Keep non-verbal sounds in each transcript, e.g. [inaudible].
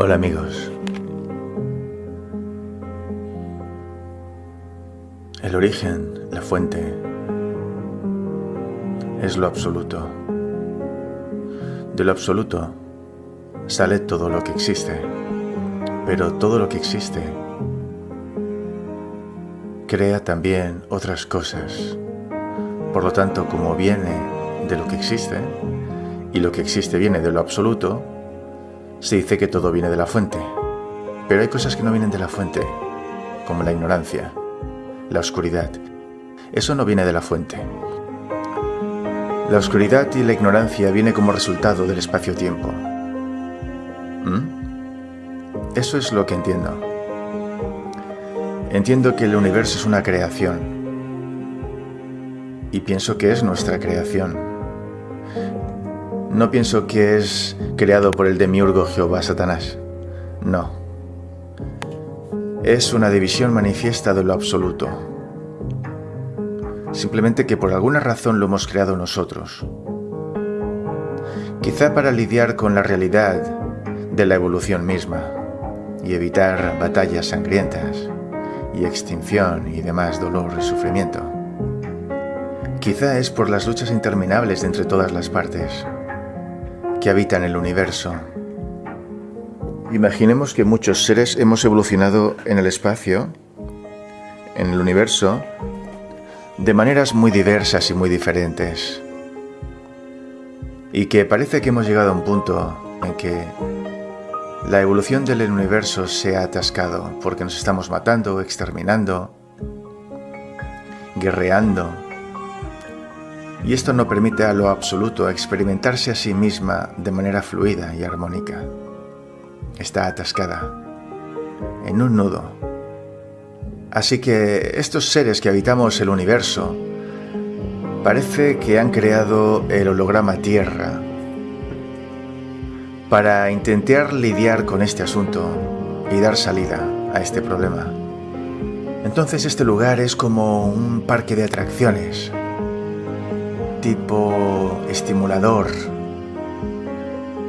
Hola amigos. El origen, la fuente, es lo absoluto. De lo absoluto sale todo lo que existe, pero todo lo que existe crea también otras cosas. Por lo tanto, como viene de lo que existe, y lo que existe viene de lo absoluto, se dice que todo viene de la fuente, pero hay cosas que no vienen de la fuente, como la ignorancia, la oscuridad. Eso no viene de la fuente. La oscuridad y la ignorancia viene como resultado del espacio-tiempo. ¿Mm? Eso es lo que entiendo. Entiendo que el universo es una creación. Y pienso que es nuestra creación. No pienso que es creado por el demiurgo Jehová Satanás. No. Es una división manifiesta de lo absoluto. Simplemente que por alguna razón lo hemos creado nosotros. Quizá para lidiar con la realidad de la evolución misma y evitar batallas sangrientas y extinción y demás dolor y sufrimiento. Quizá es por las luchas interminables entre todas las partes que habitan el universo. Imaginemos que muchos seres hemos evolucionado en el espacio, en el universo, de maneras muy diversas y muy diferentes. Y que parece que hemos llegado a un punto en que la evolución del universo se ha atascado porque nos estamos matando, exterminando, guerreando, y esto no permite a lo absoluto experimentarse a sí misma de manera fluida y armónica. Está atascada en un nudo. Así que estos seres que habitamos el universo parece que han creado el holograma Tierra para intentar lidiar con este asunto y dar salida a este problema. Entonces este lugar es como un parque de atracciones tipo estimulador,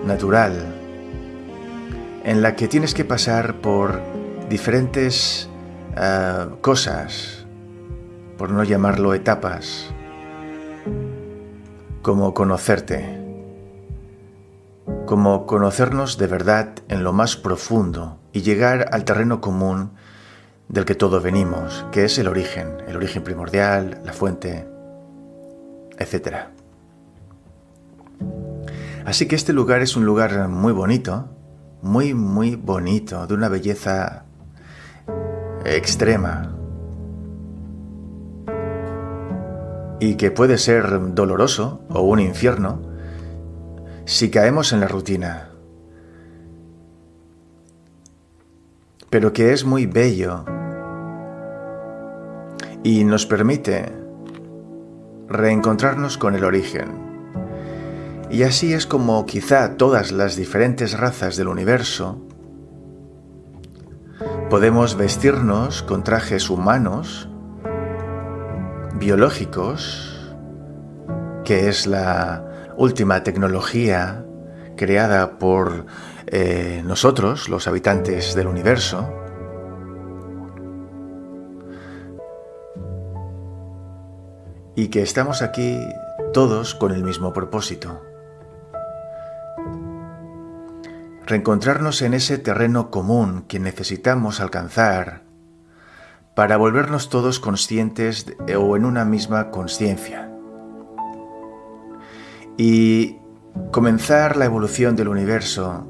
natural, en la que tienes que pasar por diferentes eh, cosas, por no llamarlo etapas, como conocerte, como conocernos de verdad en lo más profundo y llegar al terreno común del que todos venimos, que es el origen, el origen primordial, la fuente, etc. Así que este lugar es un lugar muy bonito, muy, muy bonito, de una belleza extrema. Y que puede ser doloroso o un infierno si caemos en la rutina. Pero que es muy bello y nos permite reencontrarnos con el origen. Y así es como quizá todas las diferentes razas del universo podemos vestirnos con trajes humanos, biológicos, que es la última tecnología creada por eh, nosotros, los habitantes del universo, y que estamos aquí todos con el mismo propósito. Reencontrarnos en ese terreno común que necesitamos alcanzar para volvernos todos conscientes o en una misma conciencia. Y comenzar la evolución del universo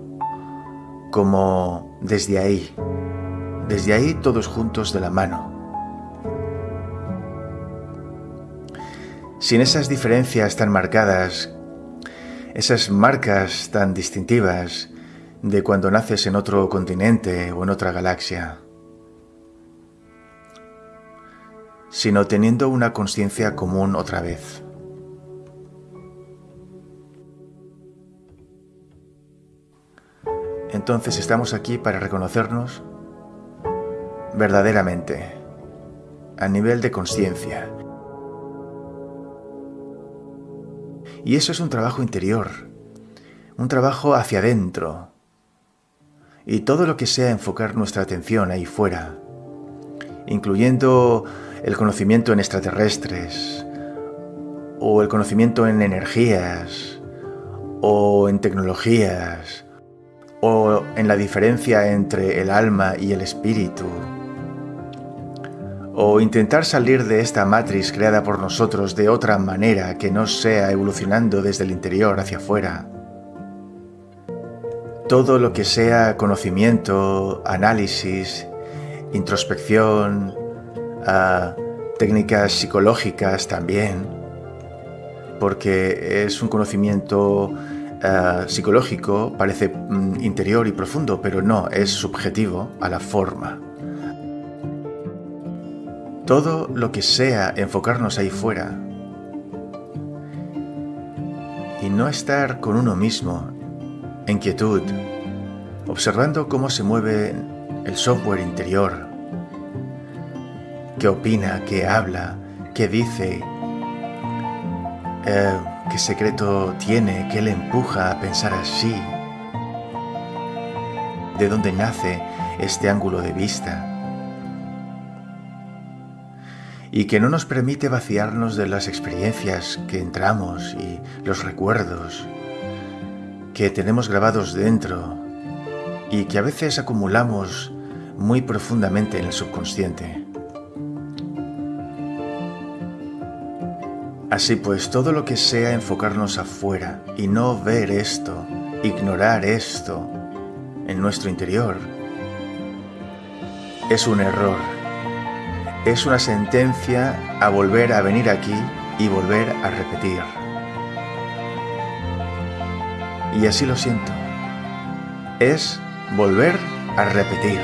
como desde ahí, desde ahí todos juntos de la mano Sin esas diferencias tan marcadas, esas marcas tan distintivas de cuando naces en otro continente o en otra galaxia, sino teniendo una conciencia común otra vez. Entonces estamos aquí para reconocernos verdaderamente, a nivel de conciencia, Y eso es un trabajo interior, un trabajo hacia adentro, y todo lo que sea enfocar nuestra atención ahí fuera, incluyendo el conocimiento en extraterrestres, o el conocimiento en energías, o en tecnologías, o en la diferencia entre el alma y el espíritu, o intentar salir de esta matriz creada por nosotros de otra manera que no sea evolucionando desde el interior hacia afuera. Todo lo que sea conocimiento, análisis, introspección, ah, técnicas psicológicas también, porque es un conocimiento ah, psicológico, parece mm, interior y profundo, pero no, es subjetivo a la forma. Todo lo que sea enfocarnos ahí fuera. Y no estar con uno mismo, en quietud, observando cómo se mueve el software interior, qué opina, qué habla, qué dice, eh, qué secreto tiene, qué le empuja a pensar así, de dónde nace este ángulo de vista y que no nos permite vaciarnos de las experiencias que entramos y los recuerdos que tenemos grabados dentro y que a veces acumulamos muy profundamente en el subconsciente. Así pues, todo lo que sea enfocarnos afuera y no ver esto, ignorar esto en nuestro interior, es un error es una sentencia a volver a venir aquí y volver a repetir. Y así lo siento. Es volver a repetir.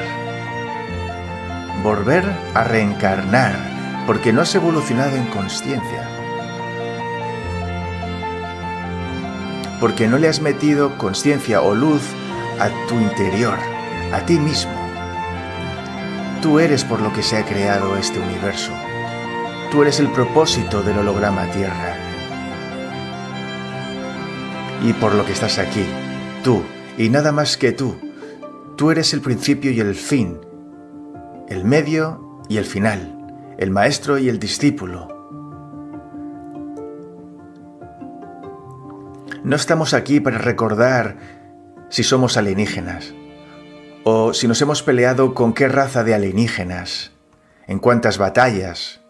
Volver a reencarnar, porque no has evolucionado en conciencia. Porque no le has metido conciencia o luz a tu interior, a ti mismo. Tú eres por lo que se ha creado este universo. Tú eres el propósito del holograma Tierra. Y por lo que estás aquí, tú, y nada más que tú, tú eres el principio y el fin, el medio y el final, el maestro y el discípulo. No estamos aquí para recordar si somos alienígenas o si nos hemos peleado con qué raza de alienígenas, en cuántas batallas,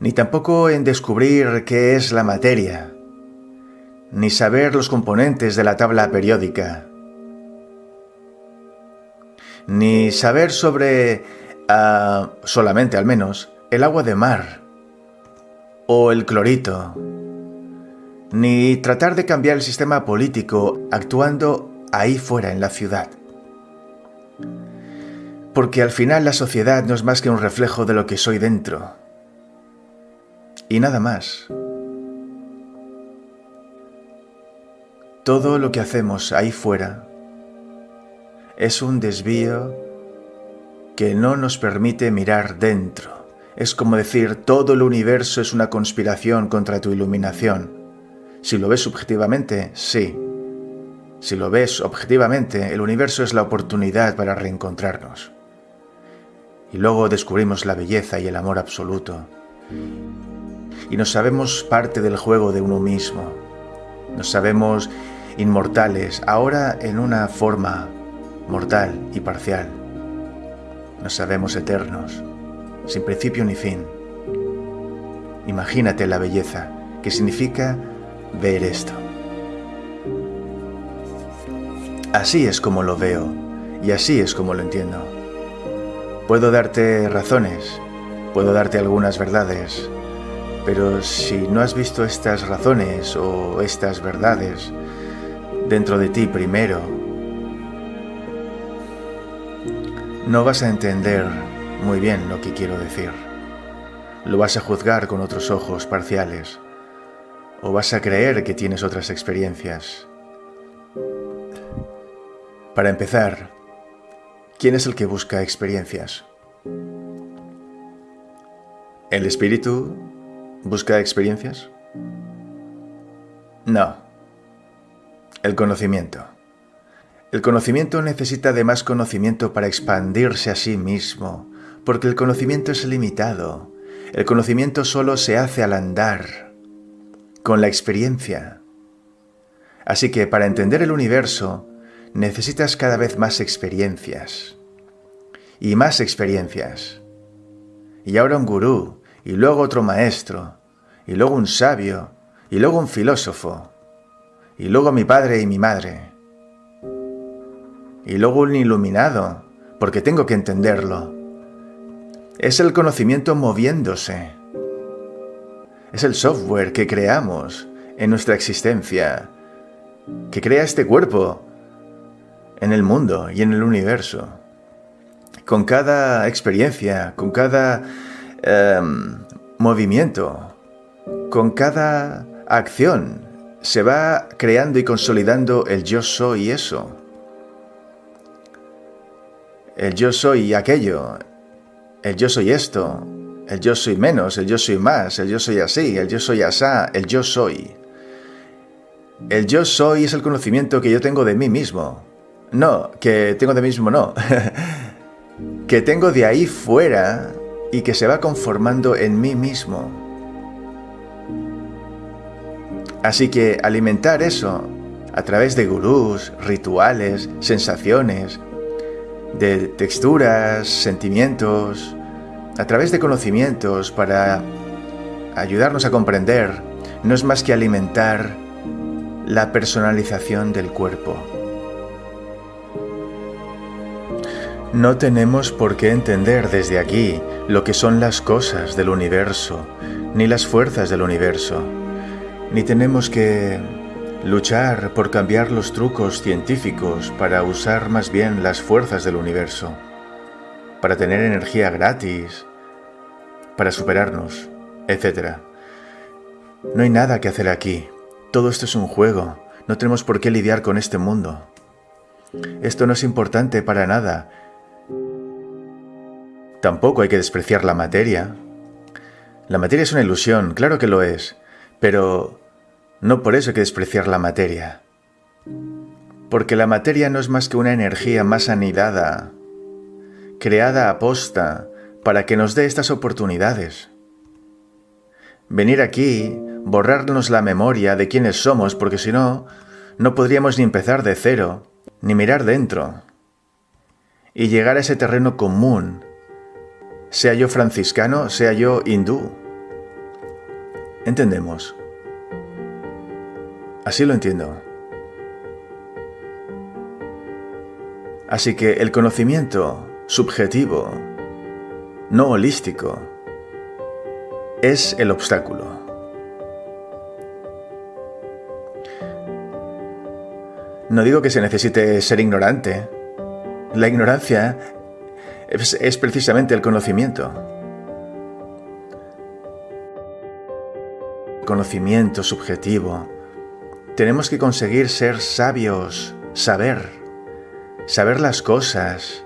ni tampoco en descubrir qué es la materia, ni saber los componentes de la tabla periódica, ni saber sobre, ah, solamente al menos, el agua de mar o el clorito, ni tratar de cambiar el sistema político actuando ahí fuera en la ciudad. Porque al final la sociedad no es más que un reflejo de lo que soy dentro. Y nada más. Todo lo que hacemos ahí fuera es un desvío que no nos permite mirar dentro. Es como decir, todo el universo es una conspiración contra tu iluminación. Si lo ves subjetivamente, sí, si lo ves objetivamente, el universo es la oportunidad para reencontrarnos. Y luego descubrimos la belleza y el amor absoluto. Y nos sabemos parte del juego de uno mismo. Nos sabemos inmortales, ahora en una forma mortal y parcial. Nos sabemos eternos, sin principio ni fin. Imagínate la belleza, que significa ver esto. Así es como lo veo y así es como lo entiendo. Puedo darte razones, puedo darte algunas verdades, pero si no has visto estas razones o estas verdades dentro de ti primero, no vas a entender muy bien lo que quiero decir. Lo vas a juzgar con otros ojos parciales o vas a creer que tienes otras experiencias para empezar, ¿quién es el que busca experiencias? ¿El espíritu busca experiencias? No. El conocimiento. El conocimiento necesita de más conocimiento para expandirse a sí mismo, porque el conocimiento es limitado. El conocimiento solo se hace al andar, con la experiencia. Así que para entender el universo necesitas cada vez más experiencias. Y más experiencias. Y ahora un gurú, y luego otro maestro, y luego un sabio, y luego un filósofo, y luego mi padre y mi madre y luego un iluminado, porque tengo que entenderlo. Es el conocimiento moviéndose. Es el software que creamos en nuestra existencia, que crea este cuerpo en el mundo y en el universo. Con cada experiencia, con cada em, movimiento, con cada acción, se va creando y consolidando el yo soy eso el yo soy aquello, el yo soy esto, el yo soy menos, el yo soy más, el yo soy así, el yo soy asá, el yo soy. El yo soy es el conocimiento que yo tengo de mí mismo. No, que tengo de mí mismo, no. [laughs] que tengo de ahí fuera y que se va conformando en mí mismo. Así que alimentar eso a través de gurús, rituales, sensaciones, de texturas, sentimientos, a través de conocimientos para ayudarnos a comprender, no es más que alimentar la personalización del cuerpo. No tenemos por qué entender desde aquí lo que son las cosas del universo, ni las fuerzas del universo, ni tenemos que Luchar por cambiar los trucos científicos para usar más bien las fuerzas del universo, para tener energía gratis, para superarnos, etc. No hay nada que hacer aquí. Todo esto es un juego. No tenemos por qué lidiar con este mundo. Esto no es importante para nada. Tampoco hay que despreciar la materia. La materia es una ilusión, claro que lo es, pero no por eso hay que despreciar la materia. Porque la materia no es más que una energía más anidada, creada a posta para que nos dé estas oportunidades. Venir aquí, borrarnos la memoria de quiénes somos, porque si no, no podríamos ni empezar de cero, ni mirar dentro, y llegar a ese terreno común, sea yo franciscano, sea yo hindú. Entendemos. Así lo entiendo. Así que el conocimiento subjetivo, no holístico, es el obstáculo. No digo que se necesite ser ignorante. La ignorancia es, precisamente el conocimiento. Conocimiento subjetivo tenemos que conseguir ser sabios, saber, saber las cosas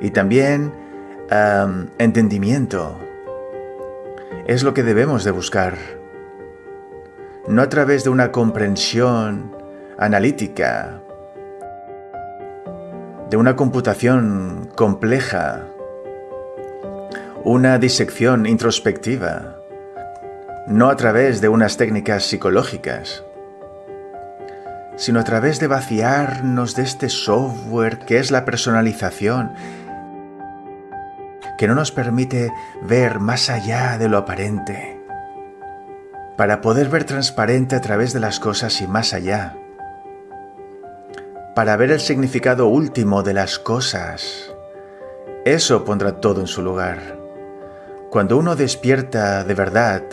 y también entendimiento. Es lo que debemos de buscar. No a través de una comprensión analítica, de una computación compleja, una disección introspectiva, no a través de unas técnicas psicológicas sino a través de vaciarnos de este software que es la personalización, que no nos permite ver más allá de lo aparente, para poder ver transparente a través de las cosas y más allá, para ver el significado último de las cosas. Eso pondrá todo en su lugar. Cuando uno despierta de verdad,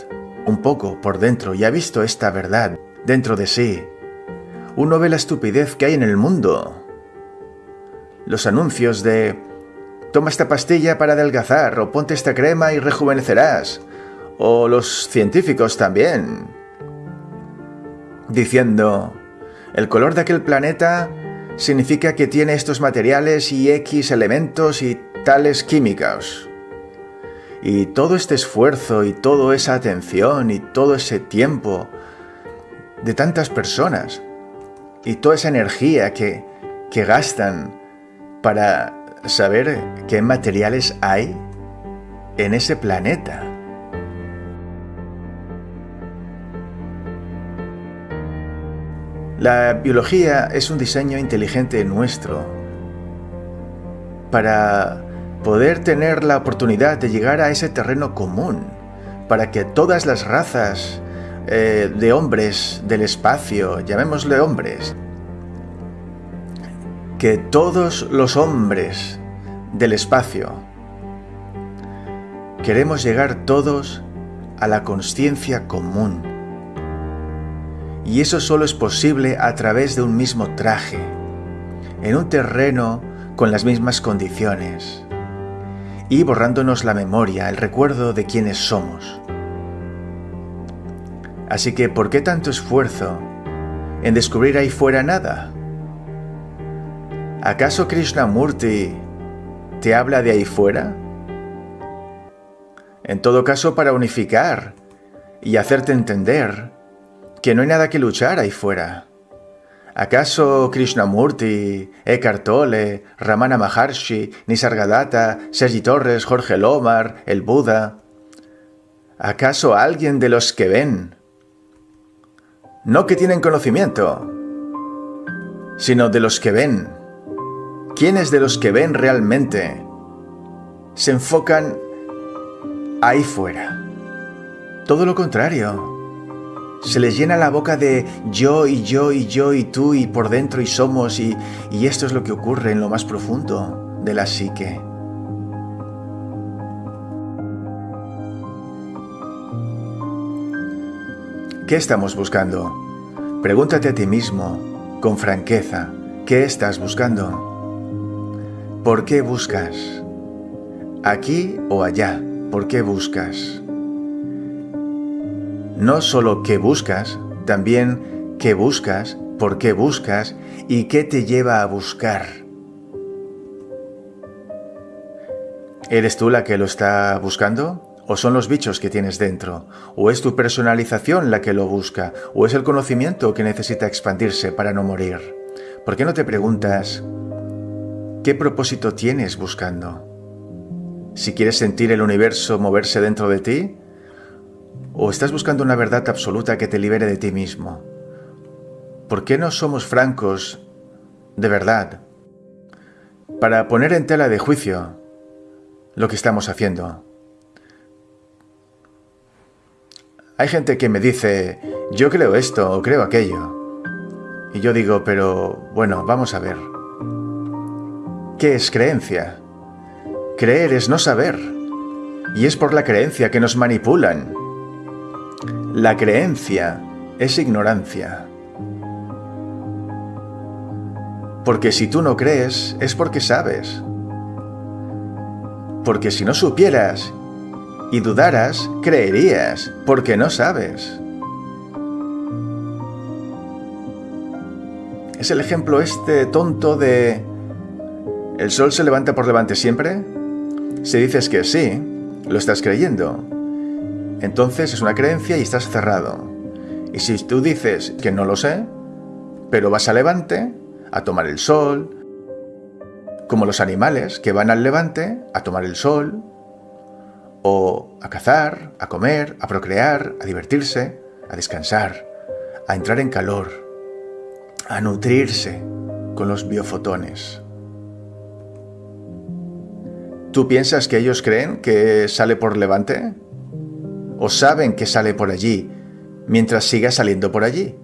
un poco por dentro, y ha visto esta verdad dentro de sí, uno ve la estupidez que hay en el mundo. Los anuncios de toma esta pastilla para adelgazar o ponte esta crema y rejuvenecerás. O los científicos también. Diciendo, el color de aquel planeta significa que tiene estos materiales y X elementos y tales químicos. Y todo este esfuerzo y toda esa atención y todo ese tiempo de tantas personas y toda esa energía que, que gastan para saber qué materiales hay en ese planeta. La biología es un diseño inteligente nuestro para poder tener la oportunidad de llegar a ese terreno común, para que todas las razas eh, de hombres del espacio, llamémosle hombres, que todos los hombres del espacio queremos llegar todos a la conciencia común. Y eso solo es posible a través de un mismo traje, en un terreno con las mismas condiciones, y borrándonos la memoria, el recuerdo de quienes somos. Así que, ¿por qué tanto esfuerzo en descubrir ahí fuera nada? ¿Acaso Krishnamurti te habla de ahí fuera? En todo caso, para unificar y hacerte entender que no hay nada que luchar ahí fuera. ¿Acaso Krishnamurti, Eckhart Tolle, Ramana Maharshi, Nisargadatta, Sergi Torres, Jorge Lomar, el Buda? ¿Acaso alguien de los que ven no que tienen conocimiento, sino de los que ven. ¿Quiénes de los que ven realmente se enfocan ahí fuera? Todo lo contrario. Se les llena la boca de yo y yo y yo y tú y por dentro y somos y, y esto es lo que ocurre en lo más profundo de la psique. ¿Qué estamos buscando? Pregúntate a ti mismo, con franqueza, ¿qué estás buscando? ¿Por qué buscas? ¿Aquí o allá? ¿Por qué buscas? No solo qué buscas, también qué buscas, por qué buscas y qué te lleva a buscar. ¿Eres tú la que lo está buscando? ¿O son los bichos que tienes dentro? ¿O es tu personalización la que lo busca? ¿O es el conocimiento que necesita expandirse para no morir? ¿Por qué no te preguntas qué propósito tienes buscando? Si quieres sentir el universo moverse dentro de ti, o estás buscando una verdad absoluta que te libere de ti mismo. ¿Por qué no somos francos de verdad para poner en tela de juicio lo que estamos haciendo? Hay gente que me dice, yo creo esto o creo aquello. Y yo digo, pero bueno, vamos a ver. ¿Qué es creencia? Creer es no saber. Y es por la creencia que nos manipulan. La creencia es ignorancia. Porque si tú no crees, es porque sabes. Porque si no supieras y dudaras, creerías, porque no sabes. Es el ejemplo este tonto de... ¿El sol se levanta por levante siempre? Si dices que sí, lo estás creyendo. Entonces es una creencia y estás cerrado. Y si tú dices que no lo sé, pero vas a levante, a tomar el sol, como los animales que van al levante a tomar el sol, o a cazar, a comer, a procrear, a divertirse, a descansar, a entrar en calor, a nutrirse con los biofotones. ¿Tú piensas que ellos creen que sale por levante? ¿O saben que sale por allí mientras siga saliendo por allí?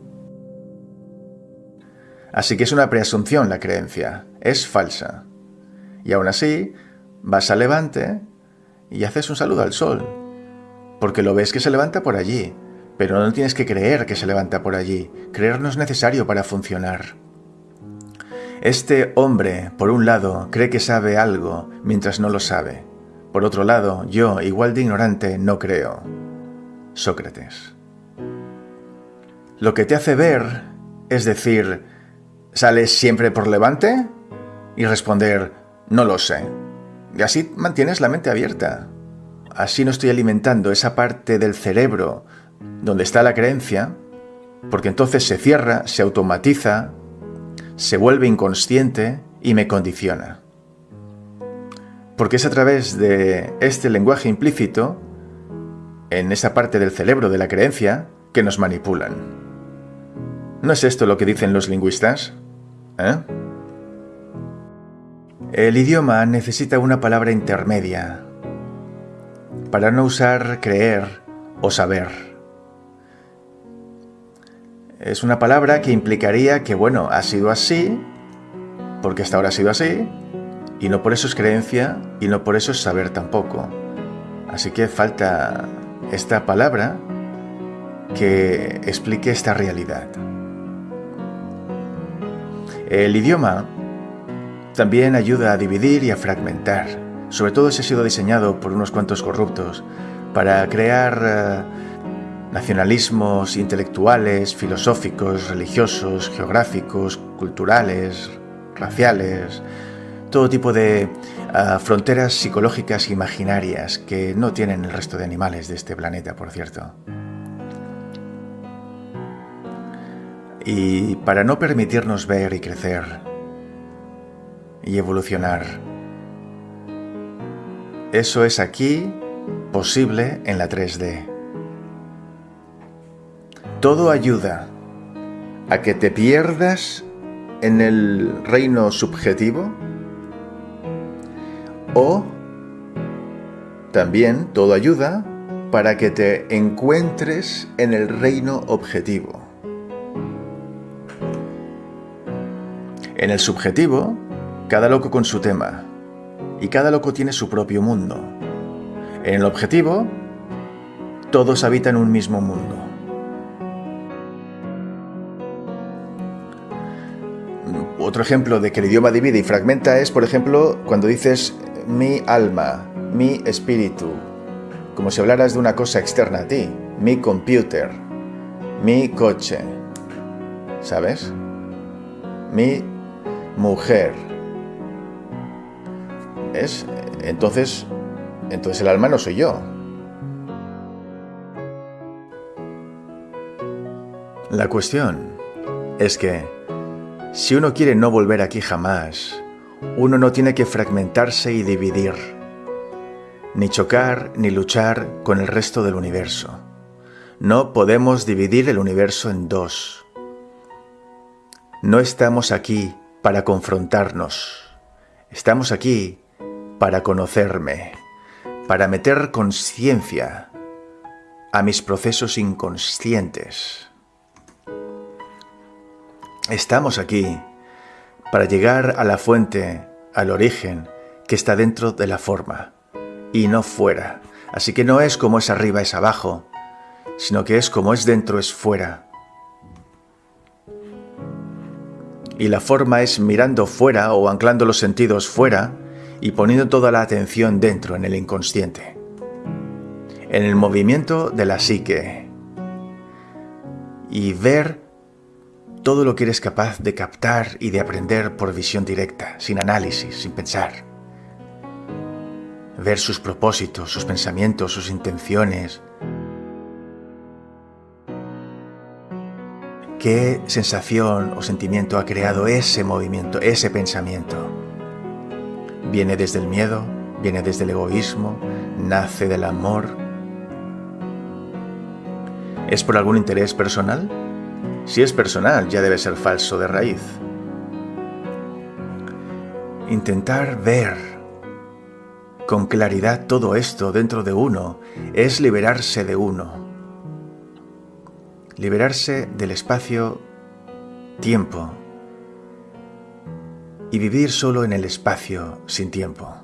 Así que es una preasunción la creencia, es falsa. Y aún así, vas a levante y haces un saludo al sol, porque lo ves que se levanta por allí, pero no tienes que creer que se levanta por allí, creer no es necesario para funcionar. Este hombre, por un lado, cree que sabe algo mientras no lo sabe. Por otro lado, yo, igual de ignorante, no creo. Sócrates. Lo que te hace ver es decir, ¿sales siempre por levante? Y responder, no lo sé. Y así mantienes la mente abierta. Así no estoy alimentando esa parte del cerebro donde está la creencia, porque entonces se cierra, se automatiza, se vuelve inconsciente y me condiciona. Porque es a través de este lenguaje implícito, en esa parte del cerebro de la creencia, que nos manipulan. ¿No es esto lo que dicen los lingüistas? ¿Eh? El idioma necesita una palabra intermedia para no usar creer o saber. Es una palabra que implicaría que, bueno, ha sido así, porque hasta ahora ha sido así, y no por eso es creencia y no por eso es saber tampoco. Así que falta esta palabra que explique esta realidad. El idioma también ayuda a dividir y a fragmentar, sobre todo si ha sido diseñado por unos cuantos corruptos para crear eh, nacionalismos intelectuales, filosóficos, religiosos, geográficos, culturales, raciales, todo tipo de eh, fronteras psicológicas imaginarias que no tienen el resto de animales de este planeta, por cierto. Y para no permitirnos ver y crecer, y evolucionar. Eso es aquí posible en la 3D. Todo ayuda a que te pierdas en el reino subjetivo o también todo ayuda para que te encuentres en el reino objetivo. En el subjetivo cada loco con su tema. Y cada loco tiene su propio mundo. En el objetivo, todos habitan un mismo mundo. Otro ejemplo de que el idioma divide y fragmenta es, por ejemplo, cuando dices mi alma, mi espíritu, como si hablaras de una cosa externa a ti, mi computer, mi coche, ¿sabes? Mi mujer, es, entonces, entonces el alma no soy yo. La cuestión es que si uno quiere no volver aquí jamás, uno no tiene que fragmentarse y dividir, ni chocar ni luchar con el resto del universo. No podemos dividir el universo en dos. No estamos aquí para confrontarnos. Estamos aquí para conocerme, para meter conciencia a mis procesos inconscientes. Estamos aquí para llegar a la fuente, al origen que está dentro de la forma y no fuera. Así que no es como es arriba es abajo, sino que es como es dentro es fuera. Y la forma es mirando fuera o anclando los sentidos fuera y poniendo toda la atención dentro, en el inconsciente, en el movimiento de la psique y ver todo lo que eres capaz de captar y de aprender por visión directa, sin análisis, sin pensar. Ver sus propósitos, sus pensamientos, sus intenciones. ¿Qué sensación o sentimiento ha creado ese movimiento, ese pensamiento? Viene desde el miedo, viene desde el egoísmo, nace del amor. ¿Es por algún interés personal? Si es personal, ya debe ser falso de raíz. Intentar ver con claridad todo esto dentro de uno es liberarse de uno. Liberarse del espacio-tiempo y vivir solo en el espacio sin tiempo.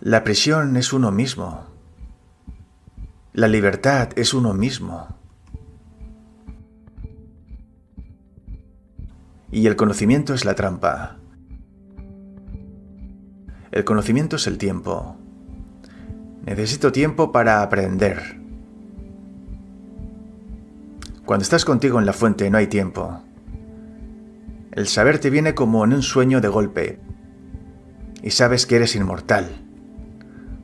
La prisión es uno mismo. La libertad es uno mismo. Y el conocimiento es la trampa. El conocimiento es el tiempo. Necesito tiempo para aprender. Cuando estás contigo en la fuente no hay tiempo. El saber te viene como en un sueño de golpe. Y sabes que eres inmortal.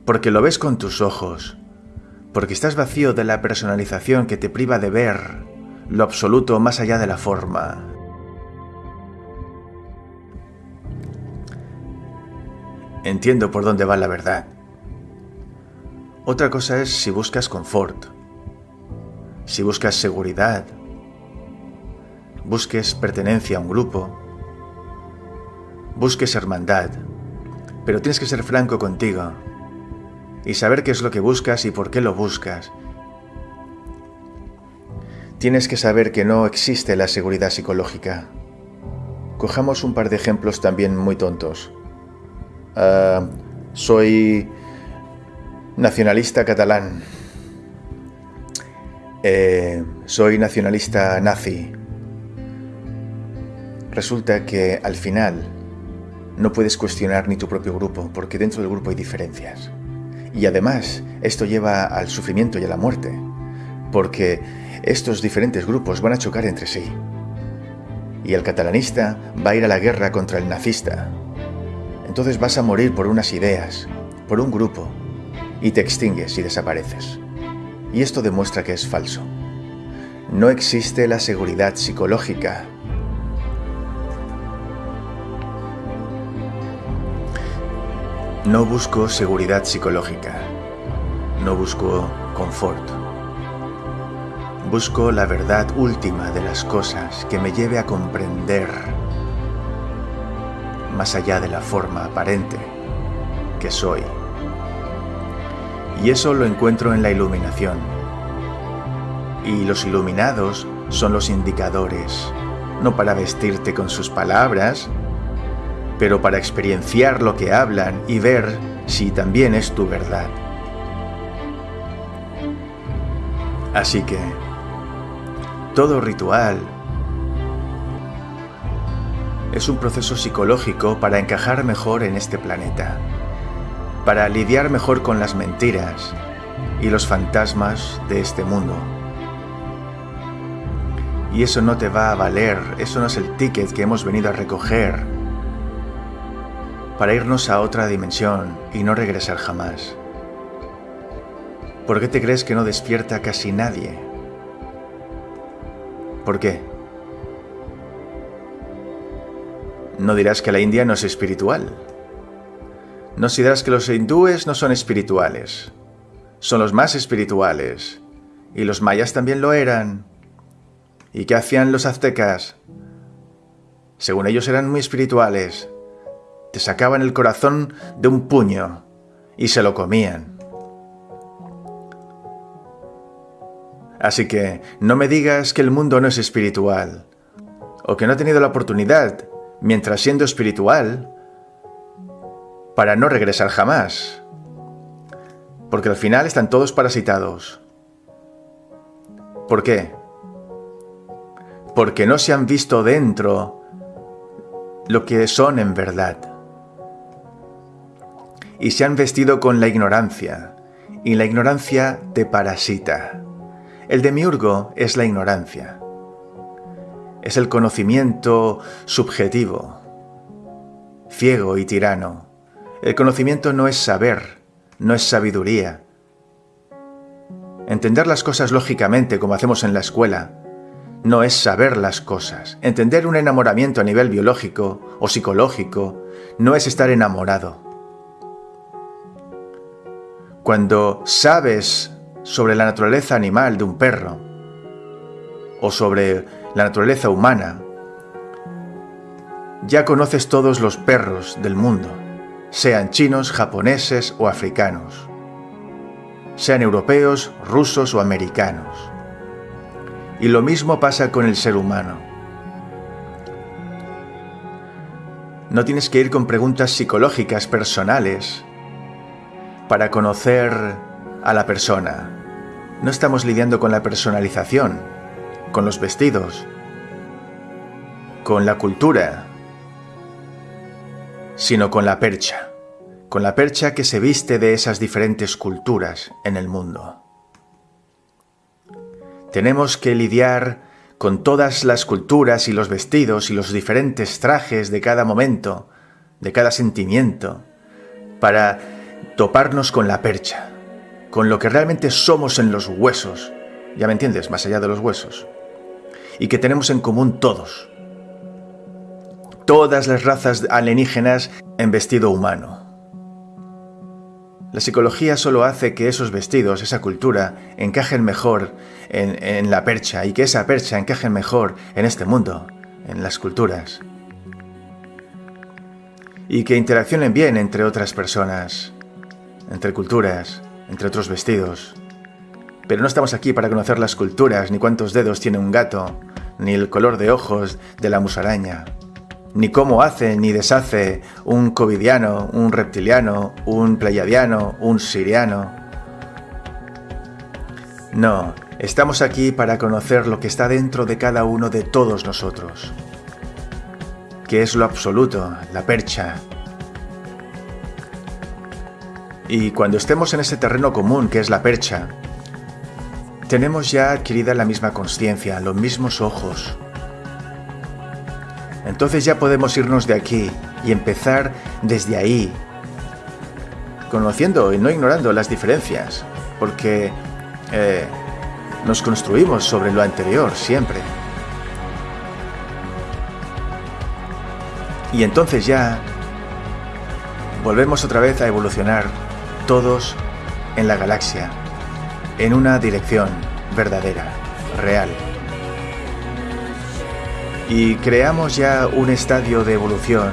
Porque lo ves con tus ojos. Porque estás vacío de la personalización que te priva de ver lo absoluto más allá de la forma. Entiendo por dónde va la verdad. Otra cosa es si buscas confort, si buscas seguridad, busques pertenencia a un grupo, busques hermandad, pero tienes que ser franco contigo y saber qué es lo que buscas y por qué lo buscas. Tienes que saber que no existe la seguridad psicológica. Cojamos un par de ejemplos también muy tontos. Ah, soy nacionalista catalán. Eh, soy nacionalista nazi. Resulta que al final no puedes cuestionar ni tu propio grupo, porque dentro del grupo hay diferencias. Y además, esto lleva al sufrimiento y a la muerte, porque estos diferentes grupos van a chocar entre sí. Y el catalanista va a ir a la guerra contra el nazista. Entonces vas a morir por unas ideas, por un grupo, y te extingues y desapareces. Y esto demuestra que es falso. No existe la seguridad psicológica. No busco seguridad psicológica. No busco confort. Busco la verdad última de las cosas que me lleve a comprender, más allá de la forma aparente, que soy. Y eso lo encuentro en la iluminación. Y los iluminados son los indicadores, no para vestirte con sus palabras, pero para experienciar lo que hablan y ver si también es tu verdad. Así que, todo ritual es un proceso psicológico para encajar mejor en este planeta para lidiar mejor con las mentiras y los fantasmas de este mundo. Y eso no te va a valer, eso no es el ticket que hemos venido a recoger para irnos a otra dimensión y no regresar jamás. ¿Por qué te crees que no despierta casi nadie? ¿Por qué? No dirás que la India no es espiritual. No dirás que los hindúes no son espirituales. Son los más espirituales. Y los mayas también lo eran. ¿Y qué hacían los aztecas? Según ellos eran muy espirituales. Te sacaban el corazón de un puño y se lo comían. Así que no me digas que el mundo no es espiritual, o que no ha tenido la oportunidad, mientras siendo espiritual, para no regresar jamás. Porque al final están todos parasitados. ¿Por qué? Porque no se han visto dentro lo que son en verdad. Y se han vestido con la ignorancia. Y la ignorancia te parasita. El demiurgo es la ignorancia. Es el conocimiento subjetivo, ciego y tirano el conocimiento no es saber, no es sabiduría. Entender las cosas lógicamente como hacemos en la escuela no es saber las cosas. Entender un enamoramiento a nivel biológico o psicológico no es estar enamorado. Cuando sabes sobre la naturaleza animal de un perro o sobre la naturaleza humana, ya conoces todos los perros del mundo sean chinos, japoneses o africanos, sean europeos, rusos o americanos. Y lo mismo pasa con el ser humano. No tienes que ir con preguntas psicológicas personales para conocer a la persona. No estamos lidiando con la personalización, con los vestidos, con la cultura, sino con la percha, con la percha que se viste de esas diferentes culturas en el mundo. Tenemos que lidiar con todas las culturas y los vestidos y los diferentes trajes de cada momento, de cada sentimiento, para toparnos con la percha, con lo que realmente somos en los huesos, ya me entiendes, más allá de los huesos. y que tenemos en común todos. Todas las razas alienígenas en vestido humano. La psicología solo hace que esos vestidos, esa cultura, encajen mejor en, la percha y que esa percha encaje mejor en este mundo, en las culturas. Y que interaccionen bien entre otras personas, entre culturas, entre otros vestidos. Pero no estamos aquí para conocer las culturas, ni cuántos dedos tiene un gato, ni el color de ojos de la musaraña ni cómo hace ni deshace un covidiano, un reptiliano, un pleiadiano, un siriano. No, estamos aquí para conocer lo que está dentro de cada uno de todos nosotros, que es lo absoluto, la percha. Y cuando estemos en ese terreno común que es la percha, tenemos ya adquirida la misma conciencia, los mismos ojos, entonces ya podemos irnos de aquí y empezar desde ahí, conociendo y no ignorando las diferencias, porque eh, nos construimos sobre lo anterior siempre. Y entonces ya volvemos otra vez a evolucionar todos en la galaxia, en una dirección verdadera, real y creamos ya un estadio de evolución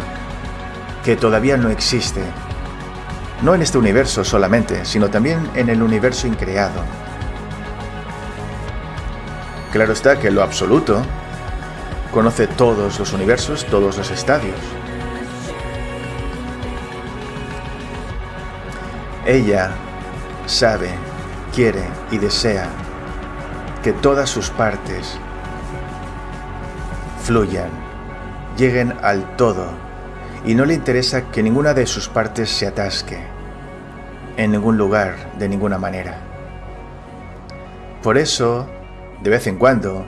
que todavía no existe. No en este universo solamente, sino también en el universo increado. Claro está que lo absoluto conoce todos los universos, todos los estadios. Ella sabe, quiere y desea que todas sus partes fluyan, lleguen al todo, y no le interesa que ninguna de sus partes se atasque, en ningún lugar, de ninguna manera. Por eso, de vez en cuando,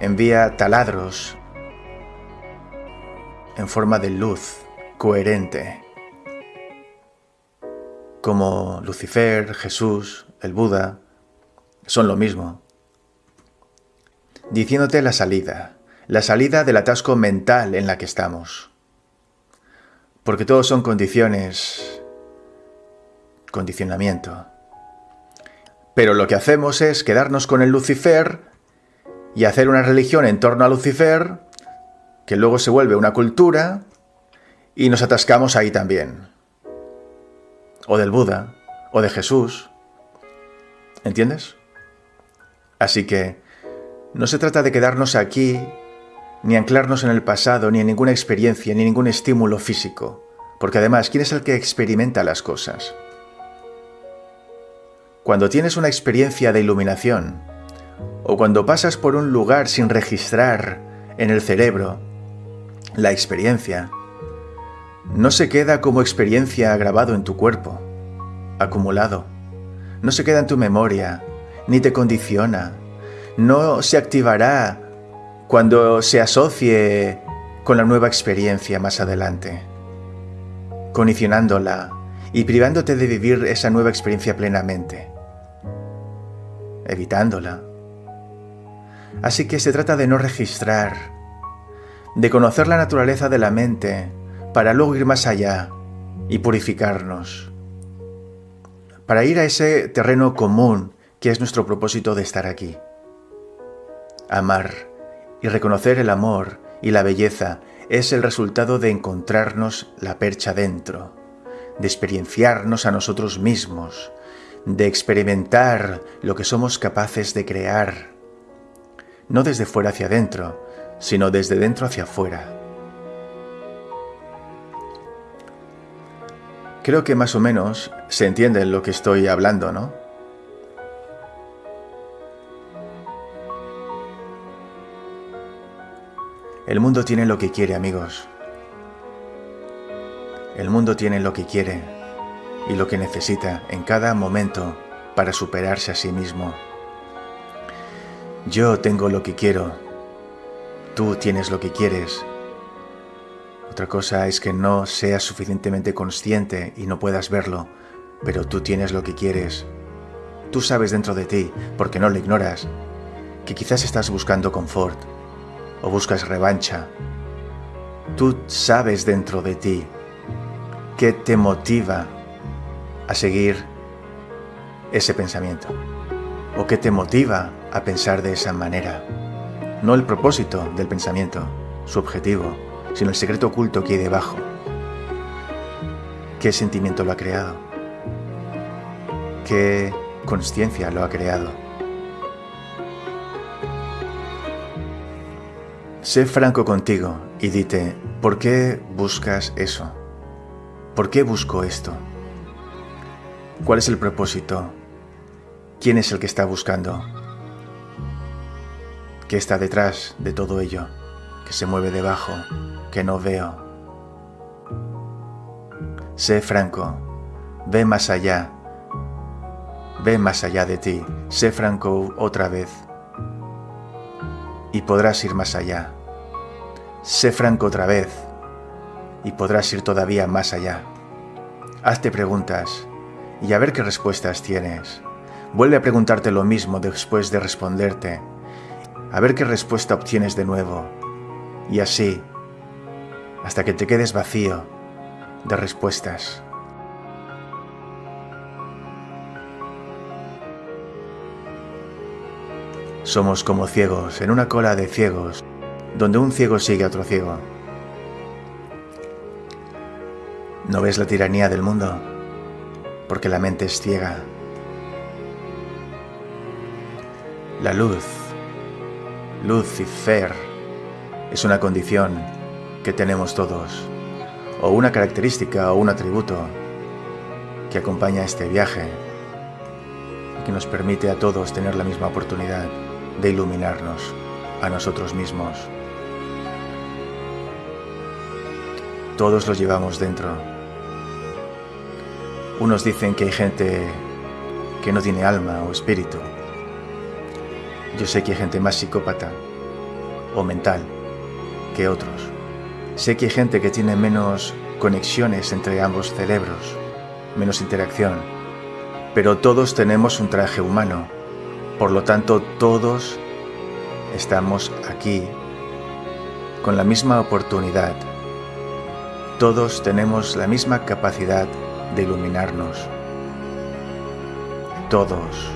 envía taladros en forma de luz coherente, como Lucifer, Jesús, el Buda, son lo mismo, diciéndote la salida, la salida del atasco mental en la que estamos. Porque todos son condiciones, condicionamiento. Pero lo que hacemos es quedarnos con el Lucifer y hacer una religión en torno a Lucifer, que luego se vuelve una cultura, y nos atascamos ahí también. O del Buda, o de Jesús. ¿Entiendes? Así que no se trata de quedarnos aquí ni anclarnos en el pasado, ni en ninguna experiencia, ni ningún estímulo físico, porque además, ¿quién es el que experimenta las cosas? Cuando tienes una experiencia de iluminación, o cuando pasas por un lugar sin registrar en el cerebro la experiencia, no se queda como experiencia grabado en tu cuerpo, acumulado, no se queda en tu memoria, ni te condiciona, no se activará cuando se asocie con la nueva experiencia más adelante, condicionándola y privándote de vivir esa nueva experiencia plenamente, evitándola. Así que se trata de no registrar, de conocer la naturaleza de la mente para luego ir más allá y purificarnos, para ir a ese terreno común que es nuestro propósito de estar aquí. Amar y reconocer el amor y la belleza es el resultado de encontrarnos la percha dentro, de experienciarnos a nosotros mismos, de experimentar lo que somos capaces de crear, no desde fuera hacia adentro, sino desde dentro hacia afuera. Creo que más o menos se entiende lo que estoy hablando, ¿no? El mundo tiene lo que quiere, amigos. El mundo tiene lo que quiere y lo que necesita en cada momento para superarse a sí mismo. Yo tengo lo que quiero. Tú tienes lo que quieres. Otra cosa es que no seas suficientemente consciente y no puedas verlo, pero tú tienes lo que quieres. Tú sabes dentro de ti, porque no lo ignoras, que quizás estás buscando confort, o buscas revancha. Tú sabes dentro de ti qué te motiva a seguir ese pensamiento o qué te motiva a pensar de esa manera. No el propósito del pensamiento, su objetivo, sino el secreto oculto que hay debajo. ¿Qué sentimiento lo ha creado? ¿Qué conciencia lo ha creado? Sé franco contigo y dite, ¿por qué buscas eso? ¿Por qué busco esto? ¿Cuál es el propósito? ¿Quién es el que está buscando? ¿Qué está detrás de todo ello? Que se mueve debajo, que no veo. Sé franco, ve más allá, ve más allá de ti, sé franco otra vez y podrás ir más allá. Sé franco otra vez y podrás ir todavía más allá. Hazte preguntas y a ver qué respuestas tienes. Vuelve a preguntarte lo mismo después de responderte, a ver qué respuesta obtienes de nuevo. Y así, hasta que te quedes vacío de respuestas. Somos como ciegos en una cola de ciegos, donde un ciego sigue a otro ciego. ¿No ves la tiranía del mundo? Porque la mente es ciega. La luz, Lucifer, es una condición que tenemos todos, o una característica o un atributo que acompaña este viaje que nos permite a todos tener la misma oportunidad de iluminarnos a nosotros mismos. Todos los llevamos dentro. Unos dicen que hay gente que no tiene alma o espíritu. Yo sé que hay gente más psicópata o mental que otros. Sé que hay gente que tiene menos conexiones entre ambos cerebros, menos interacción, pero todos tenemos un traje humano por lo tanto, todos estamos aquí con la misma oportunidad. Todos tenemos la misma capacidad de iluminarnos. Todos.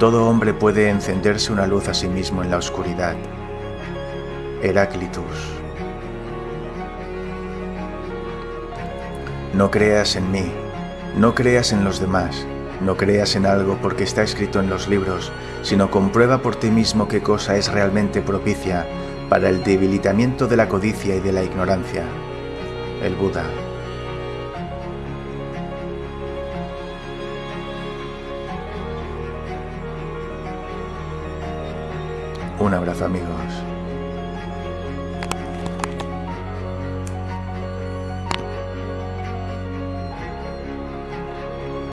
Todo hombre puede encenderse una luz a sí mismo en la oscuridad. Heráclitus. No creas en mí, no creas en los demás, no creas en algo porque está escrito en los libros, sino comprueba por ti mismo qué cosa es realmente propicia para el debilitamiento de la codicia y de la ignorancia. El Buda. Un abrazo amigos.